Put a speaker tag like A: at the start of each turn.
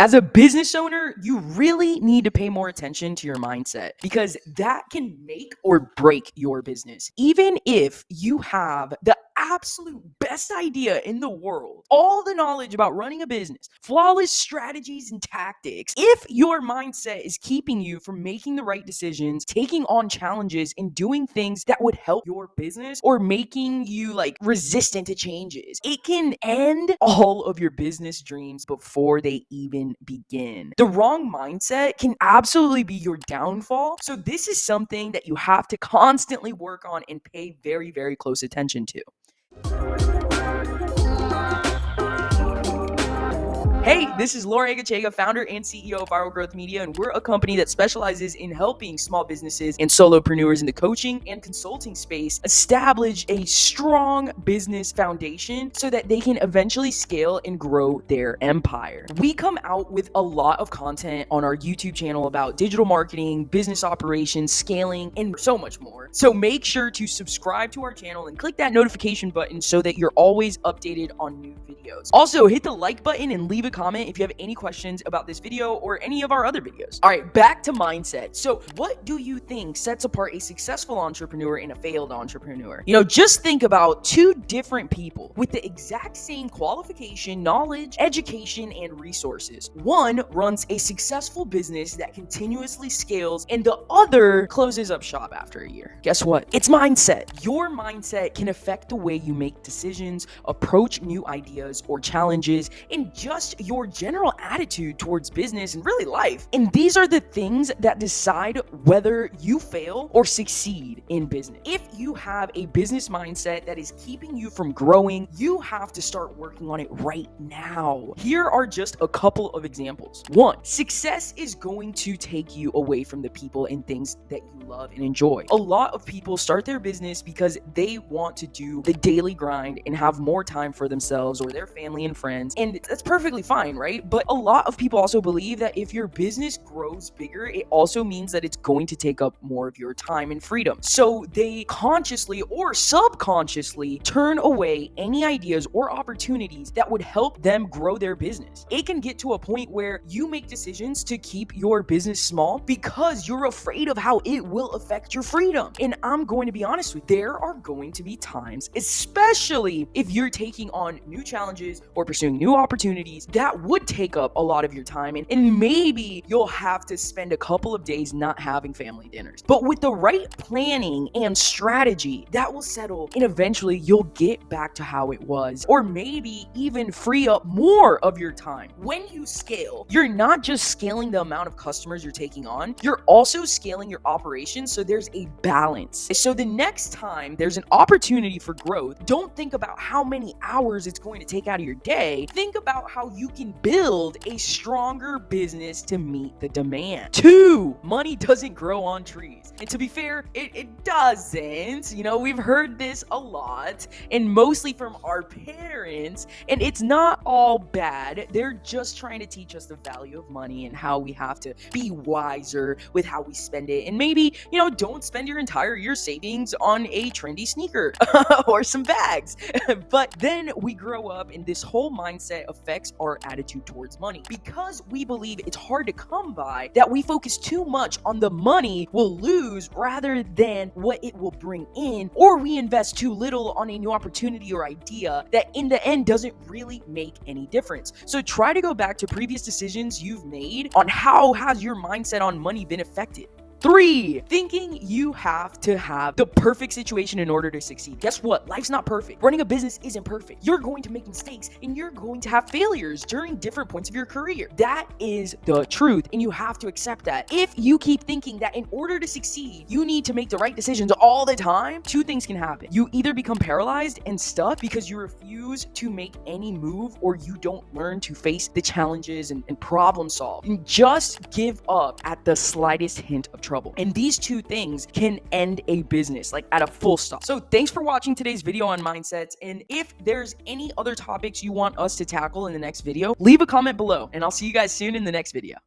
A: As a business owner, you really need to pay more attention to your mindset because that can make or break your business. Even if you have the absolute best idea in the world, all the knowledge about running a business, flawless strategies and tactics, if your mindset is keeping you from making the right decisions, taking on challenges, and doing things that would help your business or making you like resistant to changes, it can end all of your business dreams before they even begin. The wrong mindset can absolutely be your downfall. So, this is something that you have to constantly work on and pay very, very close attention to. Thank you. Hey, this is Laura Egachega, founder and CEO of Viral Growth Media, and we're a company that specializes in helping small businesses and solopreneurs in the coaching and consulting space establish a strong business foundation so that they can eventually scale and grow their empire. We come out with a lot of content on our YouTube channel about digital marketing, business operations, scaling, and so much more. So make sure to subscribe to our channel and click that notification button so that you're always updated on new videos. Also, hit the like button and leave a comment if you have any questions about this video or any of our other videos. All right, back to mindset. So what do you think sets apart a successful entrepreneur and a failed entrepreneur? You know, just think about two different people with the exact same qualification, knowledge, education, and resources. One runs a successful business that continuously scales and the other closes up shop after a year. Guess what? It's mindset. Your mindset can affect the way you make decisions, approach new ideas or challenges, and just your general attitude towards business and really life. And these are the things that decide whether you fail or succeed in business. If you have a business mindset that is keeping you from growing, you have to start working on it right now. Here are just a couple of examples. One, success is going to take you away from the people and things that you love and enjoy. A lot of people start their business because they want to do the daily grind and have more time for themselves or their family and friends. And that's perfectly fine, right? But a lot of people also believe that if your business grows bigger, it also means that it's going to take up more of your time and freedom. So they consciously or subconsciously turn away any ideas or opportunities that would help them grow their business. It can get to a point where you make decisions to keep your business small because you're afraid of how it will affect your freedom. And I'm going to be honest with you, there are going to be times, especially if you're taking on new challenges or pursuing new opportunities that would take up a lot of your time and, and maybe you'll have to spend a couple of days not having family dinners. But with the right planning and strategy, that will settle and eventually you'll get back to how it was or maybe even free up more of your time. When you scale, you're not just scaling the amount of customers you're taking on, you're also scaling your operations so there's a balance. So the next time there's an opportunity for growth, don't think about how many hours it's going to take out of your day. Think about how you can build a stronger business to meet the demand. Two, money doesn't grow on trees. And to be fair, it, it doesn't. You know, we've heard this a lot and mostly from our parents. And it's not all bad. They're just trying to teach us the value of money and how we have to be wiser with how we spend it. And maybe, you know, don't spend your entire year savings on a trendy sneaker or some bags. but then we grow up and this whole mindset affects our attitude towards money. Because we believe it's hard to come by that we focus too much on the money we'll lose rather than what it will bring in or we invest too little on a new opportunity or idea that in the end doesn't really make any difference. So try to go back to previous decisions you've made on how has your mindset on money been affected Three, thinking you have to have the perfect situation in order to succeed. Guess what? Life's not perfect. Running a business isn't perfect. You're going to make mistakes and you're going to have failures during different points of your career. That is the truth, and you have to accept that. If you keep thinking that in order to succeed, you need to make the right decisions all the time, two things can happen. You either become paralyzed and stuck because you refuse to make any move or you don't learn to face the challenges and, and problem solve. And just give up at the slightest hint of trouble. And these two things can end a business like at a full stop. So thanks for watching today's video on mindsets. And if there's any other topics you want us to tackle in the next video, leave a comment below and I'll see you guys soon in the next video.